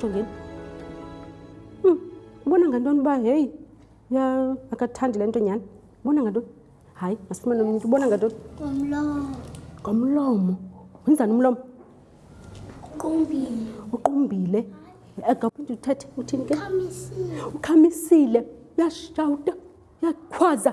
jongeni hmm, ubona ngantoni uba heyi ya akathandi le nto nyhani ubona ngantoni hayi masifumane omnye ubona ngantoni ngomlomo wenzani umlomo uqumbile agaphinde uthethe uthini ke ukhamisile uyashawuta uyakhwaza